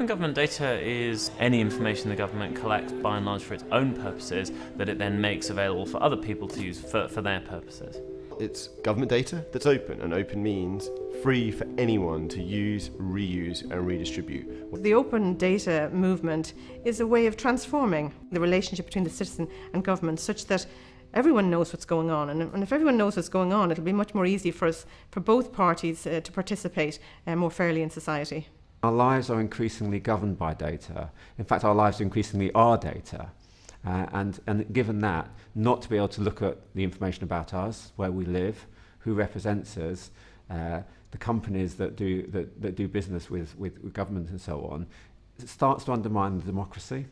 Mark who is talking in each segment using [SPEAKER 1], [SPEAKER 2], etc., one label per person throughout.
[SPEAKER 1] Open government data is any information the government collects by and large for its own purposes that it then makes available for other people to use for, for their purposes.
[SPEAKER 2] It's government data that's open, and open means free for anyone to use, reuse, and redistribute.
[SPEAKER 3] The open data movement is a way of transforming the relationship between the citizen and government such that everyone knows what's going on. And, and if everyone knows what's going on, it'll be much more easy for us, for both parties, uh, to participate uh, more fairly in society.
[SPEAKER 4] Our lives are increasingly governed by data. In fact, our lives increasingly are data. Uh, and, and given that, not to be able to look at the information about us, where we live, who represents us, uh, the companies that do, that, that do business with, with, with government and so on, it starts to undermine the democracy.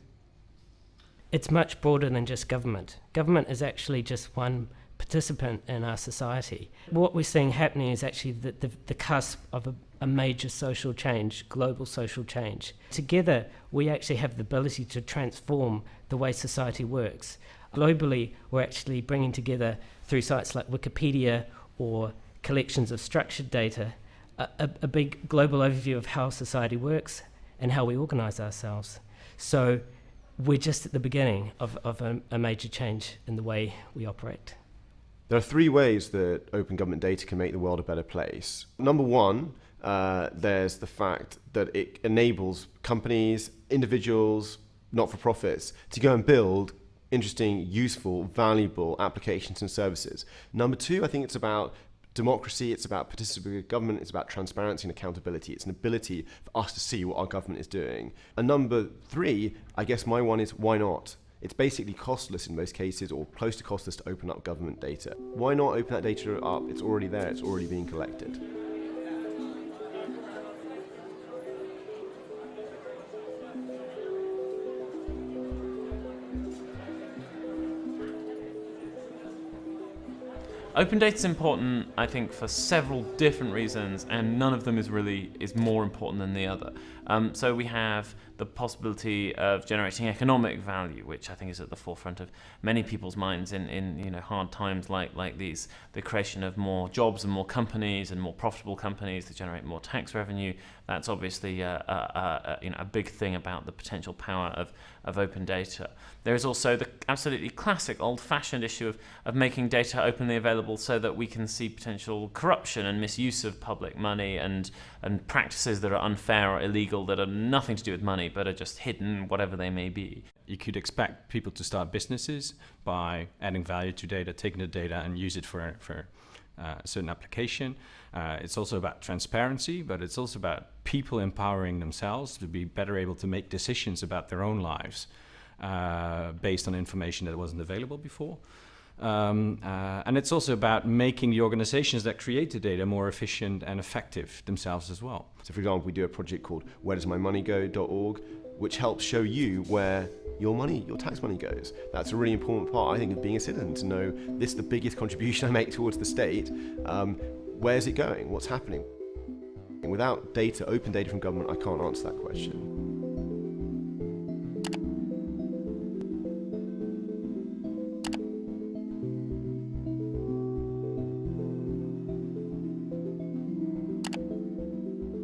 [SPEAKER 5] It's much broader than just government. Government is actually just one participant in our society. What we're seeing happening is actually the, the, the cusp of a, a major social change, global social change. Together, we actually have the ability to transform the way society works. Globally, we're actually bringing together through sites like Wikipedia or collections of structured data a, a, a big global overview of how society works and how we organize ourselves. So we're just at the beginning of, of a, a major change in the way we operate.
[SPEAKER 2] There are three ways that open government data can make the world a better place. Number one, uh, there's the fact that it enables companies, individuals, not-for-profits to go and build interesting, useful, valuable applications and services. Number two, I think it's about democracy, it's about participatory government, it's about transparency and accountability. It's an ability for us to see what our government is doing. And number three, I guess my one is why not? It's basically costless in most cases or close to costless to open up government data. Why not open that data up? It's already there, it's already being collected.
[SPEAKER 1] Open data is important, I think, for several different reasons, and none of them is really is more important than the other. Um, so we have the possibility of generating economic value, which I think is at the forefront of many people's minds in, in you know hard times like like these. The creation of more jobs and more companies and more profitable companies that generate more tax revenue. That's obviously a, a, a, you know a big thing about the potential power of of open data. There is also the absolutely classic old-fashioned issue of, of making data openly available so that we can see potential corruption and misuse of public money and, and practices that are unfair or illegal that are nothing to do with money but are just hidden, whatever they may be.
[SPEAKER 6] You could expect people to start businesses by adding value to data, taking the data and use it for, for uh, a certain application. Uh, it's also about transparency, but it's also about people empowering themselves to be better able to make decisions about their own lives uh, based on information that wasn't available before. Um, uh, and it's also about making the organizations that create the data more efficient and effective themselves as well.
[SPEAKER 2] So for example, we do a project called where does my money go.org, which helps show you where your money, your tax money goes. That's a really important part, I think, of being a citizen, to know this is the biggest contribution I make towards the state. Um, where's it going? What's happening? And without data, open data from government, I can't answer that question.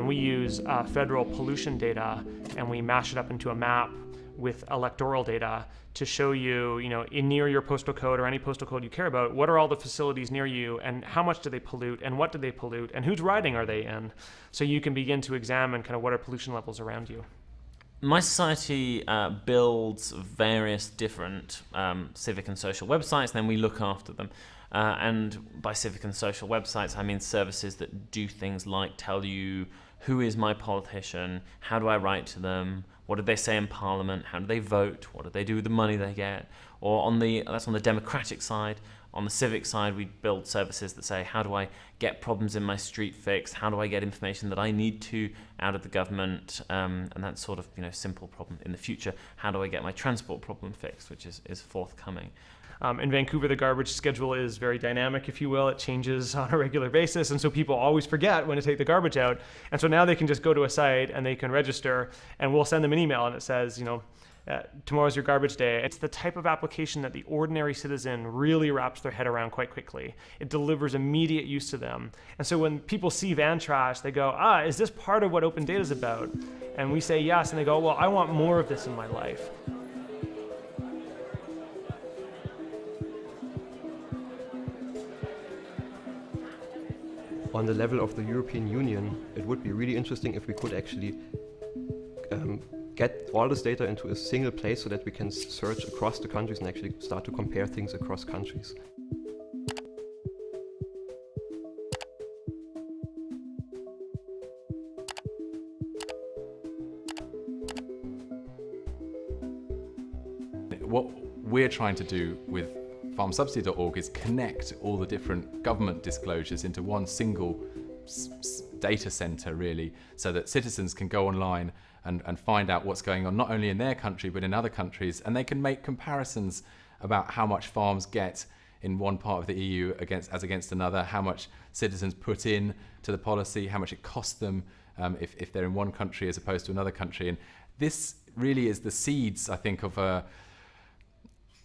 [SPEAKER 7] We use uh, federal pollution data and we mash it up into a map with electoral data to show you, you know, in near your postal code or any postal code you care about, what are all the facilities near you and how much do they pollute and what do they pollute and whose riding are they in? So you can begin to examine kind of what are pollution levels around you.
[SPEAKER 1] mySociety uh, builds various different um, civic and social websites, and then we look after them. Uh, and by civic and social websites, I mean services that do things like tell you who is my politician, how do I write to them, what did they say in Parliament, how do they vote, what do they do with the money they get, or on the that's on the democratic side. On the civic side, we build services that say, how do I get problems in my street fixed? How do I get information that I need to out of the government? Um, and that sort of you know simple problem in the future. How do I get my transport problem fixed, which is, is forthcoming.
[SPEAKER 7] Um, in Vancouver, the garbage schedule is very dynamic, if you will. It changes on a regular basis, and so people always forget when to take the garbage out. And so now they can just go to a site and they can register, and we'll send them an email, and it says, you know, uh, tomorrow's your garbage day. It's the type of application that the ordinary citizen really wraps their head around quite quickly. It delivers immediate use to them. And so when people see VanTrash, they go, ah, is this part of what open data is about? And we say yes, and they go, well, I want more of this in my life.
[SPEAKER 8] on the level of the European Union, it would be really interesting if we could actually get all this data into a single place so that we can search across the countries and actually start to compare things across countries.
[SPEAKER 9] What we're trying to do with farmsubsidy.org is connect all the different government disclosures into one single data center really so that citizens can go online and, and find out what's going on not only in their country but in other countries and they can make comparisons about how much farms get in one part of the EU against as against another, how much citizens put in to the policy, how much it costs them um, if, if they're in one country as opposed to another country. And this really is the seeds, I think, of a,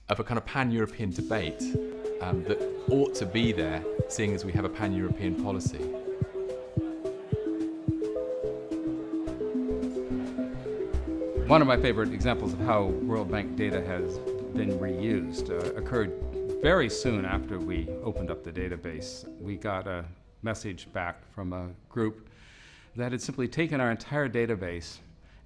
[SPEAKER 9] of a kind of pan-European debate um, that ought to be there, seeing as we have a pan-European policy.
[SPEAKER 10] One of my favorite examples of how World Bank data has been reused uh, occurred very soon after we opened up the database. We got a message back from a group that had simply taken our entire database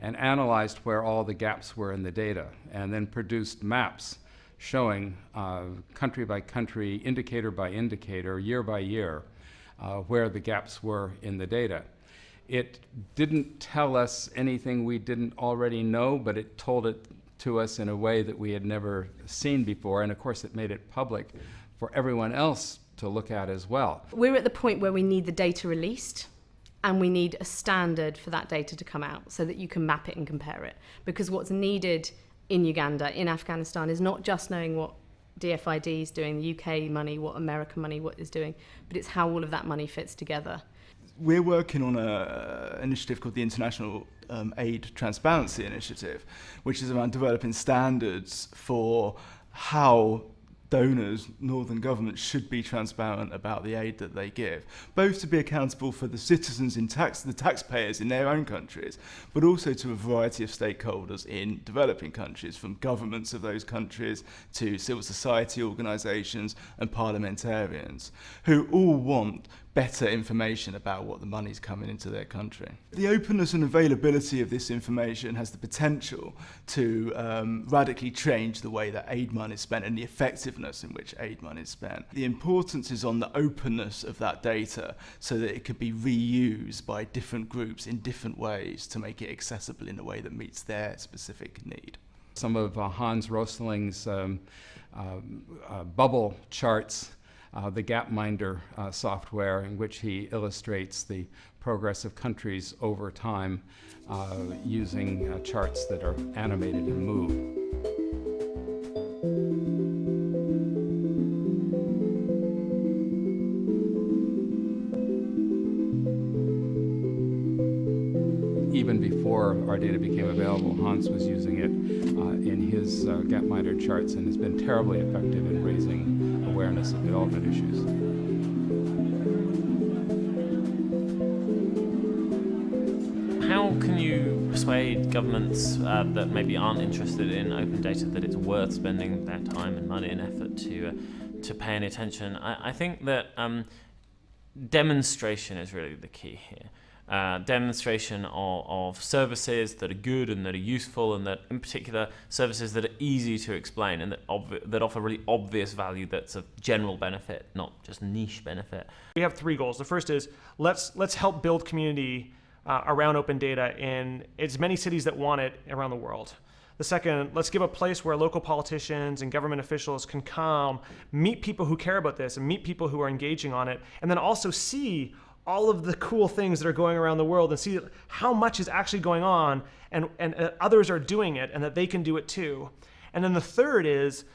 [SPEAKER 10] and analyzed where all the gaps were in the data and then produced maps showing uh, country by country, indicator by indicator, year by year, uh, where the gaps were in the data. It didn't tell us anything we didn't already know, but it told it to us in a way that we had never seen before. And of course, it made it public for everyone else to look at as well.
[SPEAKER 11] We're at the point where we need the data released and we need a standard for that data to come out so that you can map it and compare it. Because what's needed in Uganda, in Afghanistan, is not just knowing what DFID is doing, the UK money, what American money what is doing, but it's how all of that money fits together.
[SPEAKER 12] we're working on an uh, initiative called the International um, Aid Transparency Initiative, which is around developing standards for how donors, northern governments, should be transparent about the aid that they give, both to be accountable for the citizens in tax, the taxpayers in their own countries, but also to a variety of stakeholders in developing countries, from governments of those countries to civil society organisations and parliamentarians, who all want better information about what the money's coming into their country. The openness and availability of this information has the potential to um, radically change the way that aid money is spent and the effectiveness in which aid money is spent. The importance is on the openness of that data so that it could be reused by different groups in different ways to make it accessible in a way that meets their specific need.
[SPEAKER 10] Some of uh, Hans Rosling's um, uh, uh, bubble charts uh, the Gapminder uh, software in which he illustrates the progress of countries over time uh, using uh, charts that are animated and move. Data became available, Hans was using it uh, in his uh, Gapminder charts and has been terribly effective in raising awareness of development issues.
[SPEAKER 1] How can you persuade governments uh, that maybe aren't interested in open data that it's worth spending their time and money and effort to uh, to pay any attention? I, I think that um, demonstration is really the key here uh, demonstration of, of, services that are good and that are useful and that in particular services that are easy to explain and that, that offer really obvious value that's of general benefit not just niche benefit.
[SPEAKER 7] We have three goals. The first is let's let's help build community uh, around open data in as many cities that want it around the world. The second, let's give a place where local politicians and government officials can come, meet people who care about this, and meet people who are engaging on it, and then also see all of the cool things that are going around the world and see how much is actually going on and, and uh, others are doing it and that they can do it too. And then the third is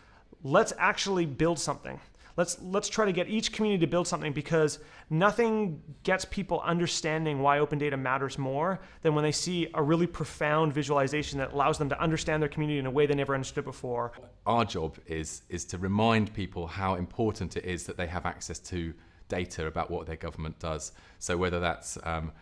[SPEAKER 7] let's actually build something. Let's, let's try to get each community to build something because nothing gets people understanding why open data matters more than when they see a really profound visualization that allows them to understand their community in a way they never understood before.
[SPEAKER 9] Our job is, is to remind people how important it is that they have access to data about what their government does. So whether that's um,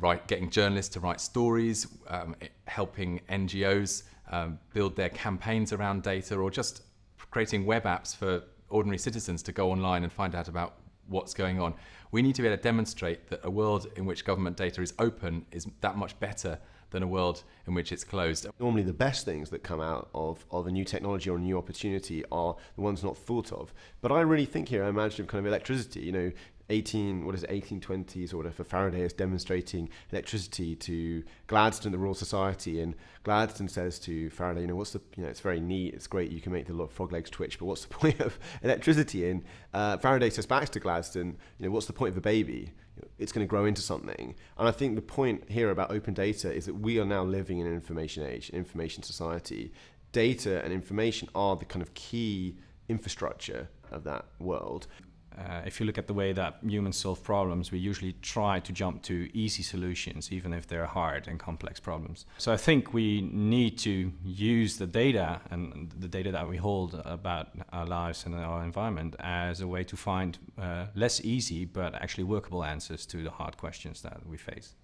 [SPEAKER 9] write, getting journalists to write stories, um, helping NGOs um, build their campaigns around data, or just creating web apps for ordinary citizens to go online and find out about what's going on. We need to be able to demonstrate that a world in which government data is open is that much better than a world in which it's closed.
[SPEAKER 2] Normally, the best things that come out of, of a new technology or a new opportunity are the ones not thought of. But I really think here, I imagine kind of electricity. You know, 18 what is it 1820s or whatever Faraday is demonstrating electricity to Gladstone the Royal Society and Gladstone says to Faraday you know what's the you know it's very neat it's great you can make the frog legs twitch but what's the point of electricity and uh, Faraday says back to Gladstone you know what's the point of a baby it's going to grow into something. And I think the point here about open data is that we are now living in an information age information society. Data and information are the kind of key infrastructure of that world
[SPEAKER 6] uh, if you look at the way that humans solve problems, we usually try to jump to easy solutions, even if they're hard and complex problems. So I think we need to use the data and the data that we hold about our lives and our environment as a way to find uh, less easy but actually workable answers to the hard questions that we face.